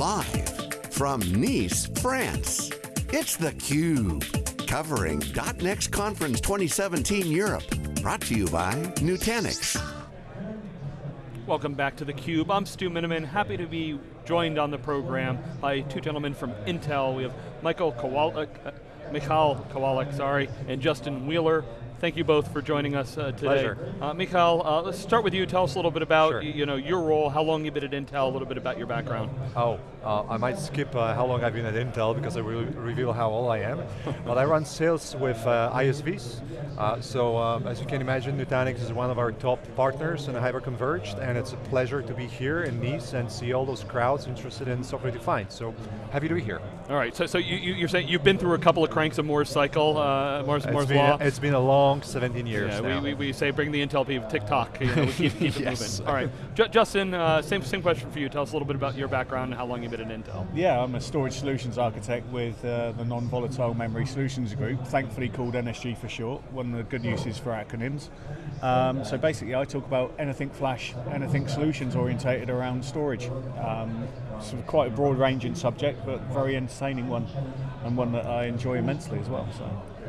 Live from Nice, France, it's theCUBE. Covering .next Conference 2017 Europe. Brought to you by Nutanix. Welcome back to theCUBE. I'm Stu Miniman, happy to be joined on the program by two gentlemen from Intel. We have Michael Kowalik, uh, Michal Kowalik, sorry, and Justin Wheeler Thank you both for joining us uh, today. Pleasure. Uh, Michal, uh, let's start with you. Tell us a little bit about sure. you know, your role, how long you've been at Intel, a little bit about your background. Oh, uh, I might skip uh, how long I've been at Intel because I will reveal how old I am. but I run sales with uh, ISVs. so um, as you can imagine, Nutanix is one of our top partners in the Hyperconverged and it's a pleasure to be here in Nice and see all those crowds interested in software defined. So happy to be here. All right, so, so you, are saying you've been through a couple of cranks of Moore's cycle, Moore's, Moore's been, Law. It's been a long long 17 years yeah, now. We, we, we, say bring the Intel people, tick-tock, you know, we keep, keep yes. it moving. All right, J Justin, uh, same, same question for you. Tell us a little bit about your background and how long you've been at Intel. Yeah, I'm a storage solutions architect with uh, the Non-Volatile Memory Solutions Group, thankfully called NSG for short, one of the good uses for acronyms. Um, so basically I talk about anything flash, anything solutions orientated around storage. Um, sort of quite a broad ranging subject, but very entertaining one, and one that I enjoy immensely as well. So.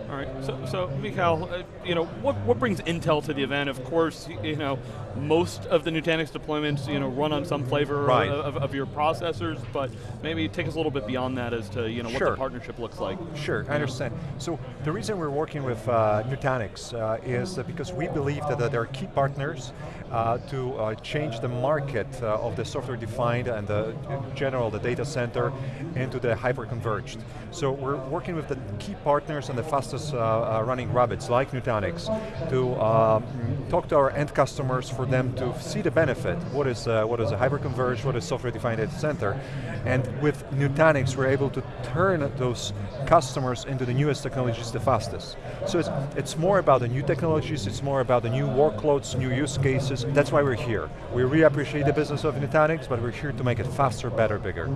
All right, so, so Michal, uh, you know, what, what brings Intel to the event? Of course, you know, most of the Nutanix deployments, you know, run on some flavor right. of, of, your processors, but maybe take us a little bit beyond that as to, you know, sure. what the partnership looks like. Sure, I understand. So the reason we're working with uh, Nutanix uh, is because we believe that, they're key partners uh, to uh, change the market uh, of the software defined and the general, the data center into the hyper-converged. So we're working with the key partners and the fastest uh, running rabbits like Nutanix to um, talk to our end customers for them to see the benefit. What is, what is a hyper-converged, what is software-defined data center? And with Nutanix, we're able to turn those customers into the newest technologies the fastest. So it's, it's more about the new technologies, it's more about the new workloads, new use cases, that's why we're here. We really appreciate the business of Nutanix, but we're here to make it faster, better, bigger.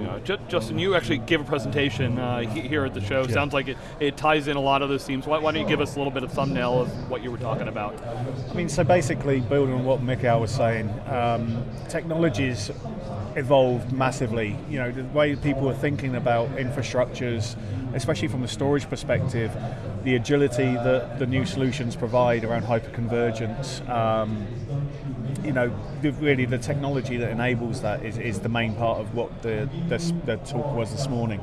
Yeah, Justin, you actually gave a presentation uh, here at the show. Yeah. Sounds like it, it ties in a lot of those themes. Why, why, don't you give us a little bit of thumbnail of what you were talking about? I mean, so basically, building on what Michael was saying, um, technologies evolved massively. You know, the way people are thinking about infrastructures, especially from a storage perspective, the agility that the new solutions provide around hyperconvergence, um, you know, the, really the technology that enables that is, is the main part of what the, the, the talk was this morning.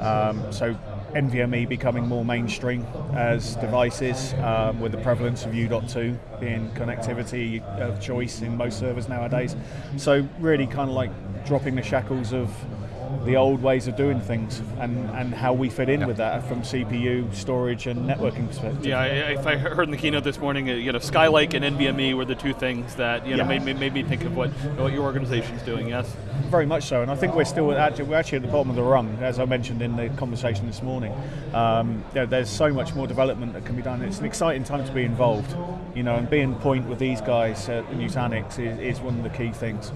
Um, so NVMe becoming more mainstream as devices um, with the prevalence of U.2 being connectivity of choice in most servers nowadays. So really kind of like dropping the shackles of the old ways of doing things and, and how we fit in yeah. with that from CPU, storage, and networking perspective. Yeah, if I heard in the keynote this morning, uh, you know, Skylake and NVMe were the two things that you know yeah. made, made me think of what what your organization's doing. Yes, very much so, and I think we're still actually we're actually at the bottom of the rung, as I mentioned in the conversation this morning. Um, you know, there's so much more development that can be done. It's an exciting time to be involved, you know, and being point with these guys at Nutanix is, is one of the key things.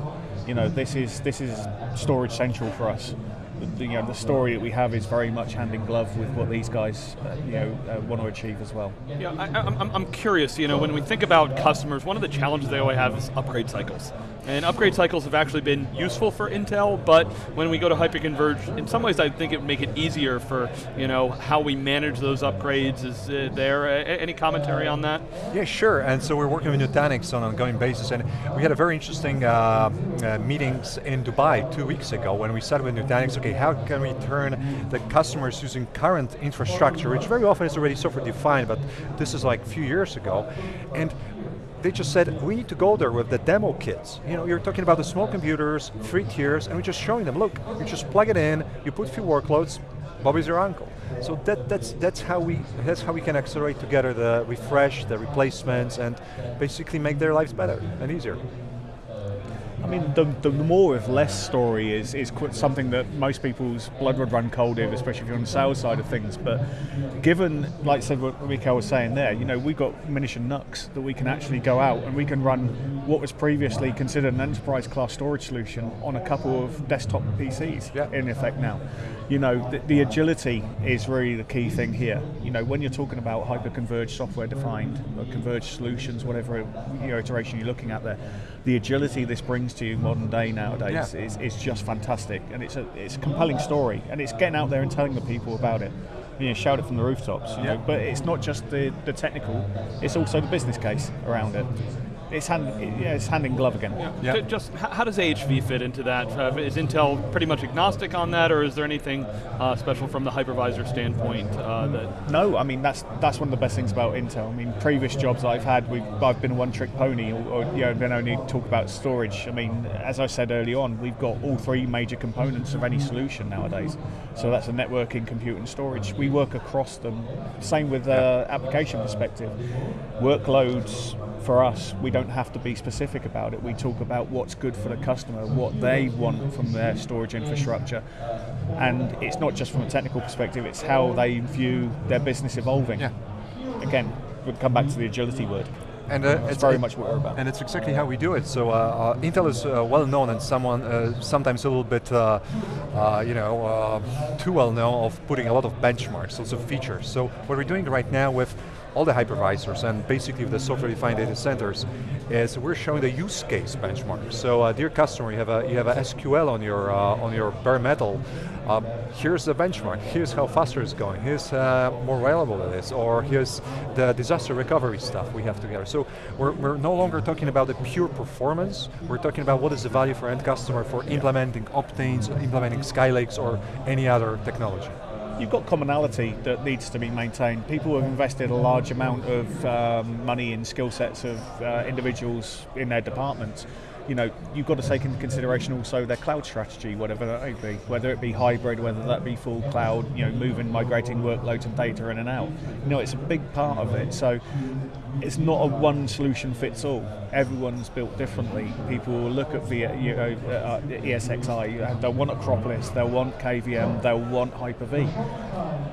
You know, this is this is storage central for us the, you know, the story that we have is very much hand in glove with what these guys uh, you know, uh, want to achieve as well. Yeah, I, I'm, I'm curious, you know, when we think about customers, one of the challenges they always have is upgrade cycles. And upgrade cycles have actually been useful for Intel, but when we go to hyperconverge, in some ways I think it would make it easier for you know how we manage those upgrades. Is uh, there uh, any commentary on that? Yeah, sure. And so we're working with Nutanix on an ongoing basis, and we had a very interesting uh, uh, meetings in Dubai two weeks ago when we started with Nutanix. Okay, how can we turn the customers using current infrastructure, which very often is already software defined, but this is like a few years ago, and they just said, we need to go there with the demo kits. You know, you're talking about the small computers, three tiers, and we're just showing them, look, you just plug it in, you put a few workloads, Bobby's your uncle. So that, that's, that's, how we, that's how we can accelerate together the refresh, the replacements, and basically make their lives better and easier. I mean, the, the more with less story is, is something that most people's blood would run cold if, especially if you're on the sales side of things. But given, like I said, what Michael was saying there, you know, we've got Munition NUCs that we can actually go out and we can run what was previously considered an enterprise class storage solution on a couple of desktop PCs yeah. in effect now. You know, the, the agility is really the key thing here. You know, when you're talking about hyper-converged software defined, or uh, converged solutions, whatever you know, iteration you're looking at there, the agility this brings to you modern day nowadays Yeah. is, is just fantastic, and it's a it's a compelling story, and it's getting out there and telling the people about it. You know, shout it from the rooftops. You Yeah. know, but it's not just the, the technical; it's also the business case around it. It's hand it- yeah, it's hand in glove again. Yeah. Ju- Just how does AHV fit into that? Uh, is Intel pretty much agnostic on that, or is there anything uh, special from the hypervisor standpoint uh, that? No, I mean that's that's one of the best things about Intel. I mean, previous jobs I've had, we've, I've been a one-trick pony, or, or you know, been only talk about storage. I mean, as I said early on, we've got all three major components of any solution nowadays. So that's a networking, compute, and storage. We work across them. Same with uh, application perspective. Workloads for us, we don't have to be specific about it. We talk about what's good for the customer, what they want from their storage infrastructure, and it's not just from a technical perspective. It's how they view their business evolving. Yeah. Again, we'll come back to the agility word. And uh, That's very much what we're about. And it's exactly how we do it. So uh, uh, Intel is uh, well known and someone uh, sometimes a little bit, uh, uh, you know, uh, too well known of putting a lot of benchmarks, lots of features. So what we're doing right now with all the hypervisors and basically the software-defined data centers is we're showing the use case benchmark. So uh, dear customer, you have a you have a SQL on your uh, on your bare metal. Um, here's the benchmark. Here's how faster it's going. Here's uh, more reliable it is. Or here's the disaster recovery stuff we have together. So we're, we're no longer talking about the pure performance. We're talking about what is the value for end customer for implementing Optanes, implementing Skylakes, or any other technology. You've got commonality that needs to be maintained. People have invested a large amount of um, money in skill sets of uh, individuals in their departments. You know, you've got to take into consideration also their cloud strategy, whatever that may be, whether it be hybrid, whether that be full cloud, you know, moving, migrating workloads and data in and out. You know, it's a big part of it. So it's not a one solution fits all. Everyone's built differently. People will look at v, you know, uh, ESXi, they'll want Acropolis, they'll want KVM, they'll want Hyper-V.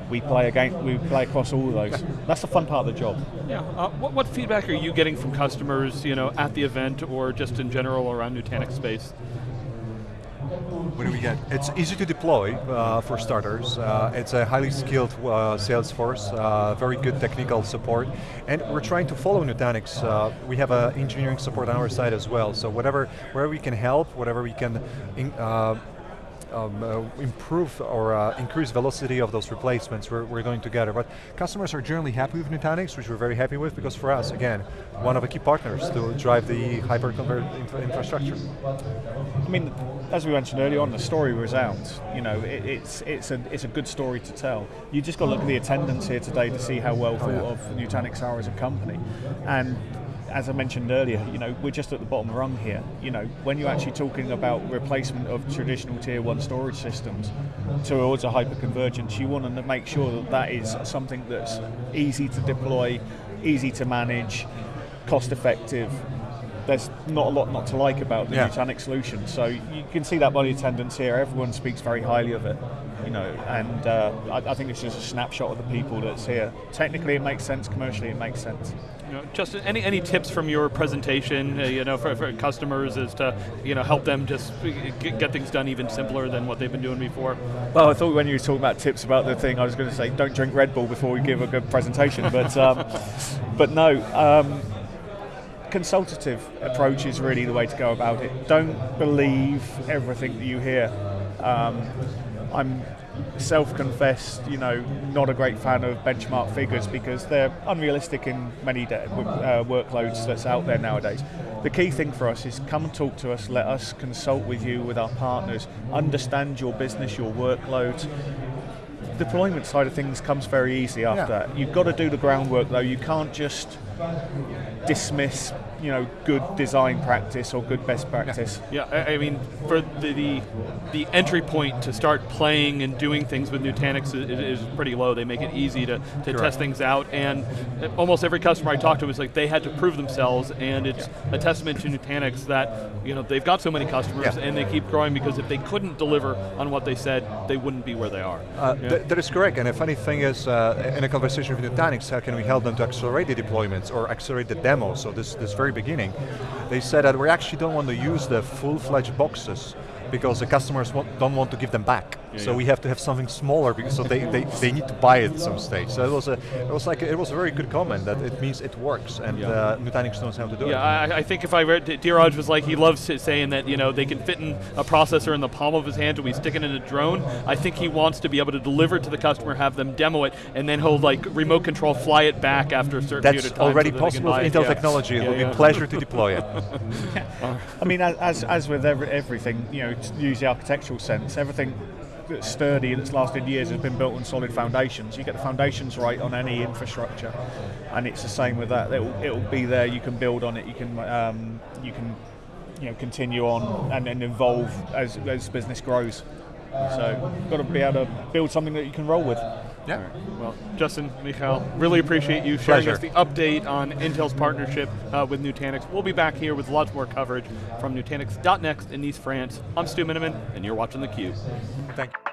We play again, we play across all of those. That's the fun part of the job. Yeah. Uh, what, what feedback are you getting from customers, you know, at the event or just in general around Nutanix space? What do we get? It's easy to deploy uh, for starters. Uh, it's a highly skilled uh, sales force, uh, very good technical support, and we're trying to follow Nutanix. Uh, we have uh, engineering support on our side as well. So whatever, wherever we can help, whatever we can. Um, uh, improve or uh, increase velocity of those replacements, we're, we're going together. But customers are generally happy with Nutanix, which we're very happy with because for us, again, one of the key partners to drive the hyper-converged infra- infrastructure. I mean, as we mentioned earlier on, the story resounds. You know, it, it's it's a it's a good story to tell. You just got to look at the attendance here today to see how well thought yeah. of Nutanix are as a company, and. As I mentioned earlier, you know, we're just at the bottom rung here. You know, when you're actually talking about replacement of traditional tier one storage systems towards a hyperconvergence, you want to make sure that that is something that's easy to deploy, easy to manage, cost effective, there's not a lot not to like about the Yeah. Nutanix solution. So you can see that by the attendance here. Everyone speaks very highly of it, you know. And uh, I, I think it's just a snapshot of the people that's here. Technically, it makes sense. Commercially, it makes sense. Know, Justin, any any tips from your presentation, uh, you know, for, for customers as to you know help them just get, get things done even simpler than what they've been doing before? Well, I thought when you were talking about tips about the thing, I was going to say don't drink Red Bull before we give a good presentation, but um, but no. Um, consultative approach is really the way to go about it. Don't believe everything that you hear. Um, I'm self-confessed, you know, not a great fan of benchmark figures because they're unrealistic in many de- uh, workloads that's out there nowadays. The key thing for us is come and talk to us, let us consult with you, with our partners, understand your business, your workloads. Deployment side of things comes very easy after Yeah. that. You've got to do the groundwork though. You can't just dismiss, you know, good design practice or good best practice. Yeah, I, I mean, for the, the the entry point to start playing and doing things with Nutanix is, is pretty low. They make it easy to, to test things out, and almost every customer I talked to was like they had to prove themselves, and it's a testament to Nutanix that you know they've got so many customers Yeah. and they keep growing because if they couldn't deliver on what they said, they wouldn't be where they are. Uh, Yeah. th- that is correct, and the funny thing is, uh, in a conversation with Nutanix, how can we help them to accelerate the deployments or accelerate the demos? So this, this very beginning, they said that we actually don't want to use the full-fledged boxes because the customers don't want to give them back. So yeah. we have to have something smaller because so they, they, they need to buy it at some stage. So it was a it was like a, it was a very good comment that it means it works and Yeah. uh, Nutanix knows how to do Yeah, it. I, I think if I read, Dheeraj was like, he loves saying that, you know, they can fit in a processor in the palm of his hand and we stick it in a drone. I think he wants to be able to deliver it to the customer, have them demo it, and then he'll like remote control fly it back after a certain period That's of time. already so that they can possible with. Intel Yeah. technology. It Yeah, will be a pleasure to deploy it. I mean, as, as, as with every, everything, you know, use the architectural sense, everything that's sturdy, and that's lasted years, has been built on solid foundations. You get the foundations right on any infrastructure, and it's the same with that. It'll, it'll be there. You can build on it. You can um, you can you know continue on and, and evolve as as business grows. So, you've got to be able to build something that you can roll with. Yeah. Well, Justin, Mikhail, really appreciate you sharing Pleasure. us the update on Intel's partnership uh, with Nutanix. We'll be back here with lots more coverage from Nutanix.next in Nice, France. I'm Stu Miniman, and you're watching theCUBE. Thank you.